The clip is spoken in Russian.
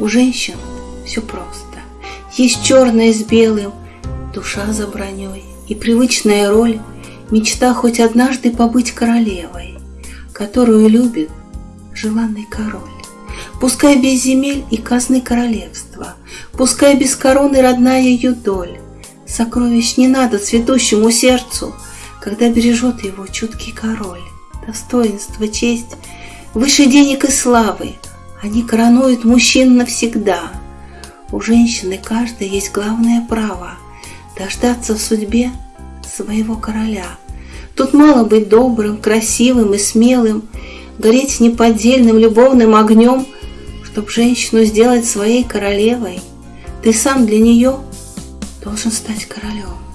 У женщин все просто. Есть черное с белым, душа за броней и привычная роль, мечта хоть однажды побыть королевой, которую любит желанный король. Пускай без земель и казны королевства, Пускай без короны родная ее доль. Сокровищ не надо цветущему сердцу, Когда бережет его чуткий король. Достоинство, честь, выше денег и славы, Они коронуют мужчин навсегда. У женщины каждой есть главное право Дождаться в судьбе своего короля. Тут мало быть добрым, красивым и смелым, Гореть неподдельным любовным огнем, Чтоб женщину сделать своей королевой, Ты сам для нее должен стать королем.